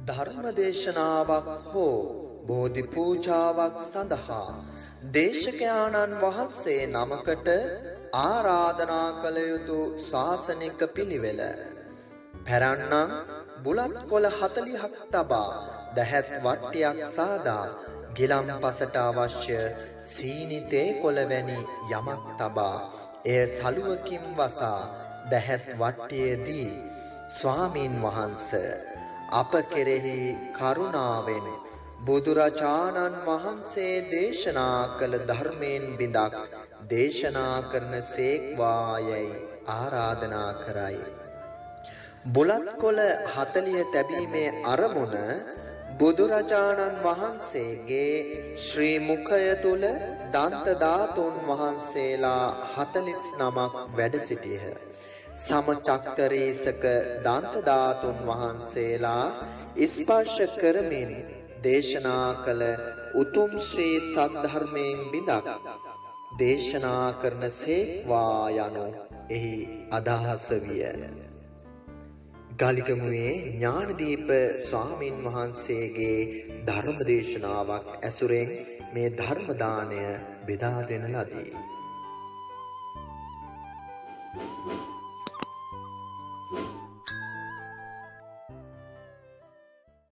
ධර්මදේශනාවක් හෝ බෝධි පූජාවක් සඳහා දේශකයාණන් වහන්සේ නමකට ආරාධනා කළ යුතු ශාසනික පිළිවෙල. පැරන්නම් බුලත් කොළ 40ක් තබා දැහැත් වට්ටියක් සාදා ගිලම්පසට අවශ්‍ය සීනි තේ කොළ වැනි යමක් තබා එය සලුවකින් වසා දැහැත් වට්ටියේදී ස්වාමීන් වහන්ස අප කෙරෙහි කරුණාවෙන් බුදුරජාණන් වහන්සේ දේශනා කළ ධර්මයෙන් බිඳක් දේශනා කරන සේක්වායයි ආරාධනා කරයි. බුලත් කොළ 40 තැබීමේ අරමුණ බුදුරජාණන් වහන්සේගේ ශ්‍රී මුඛය තුල දන්ත ධාතුන් වහන්සේලා 49ක් වැඩ සිටියහ. සමචක්තරේසක දන්ත ධාතුන් වහන්සේලා ස්පර්ශ කරමින් දේශනා කළ උතුම් ශ්‍රී සද්ධර්මයෙන් බිඳක් දේශනා කරන සේක්වා යනු එහි අදහස විය. ගලිගමුවේ ඥානදීප ස්වාමින් වහන්සේගේ ධර්ම දේශනාවක් ඇසුරෙන් මේ ධර්ම දාණය බෙදා දෙන ලදී. Thank you.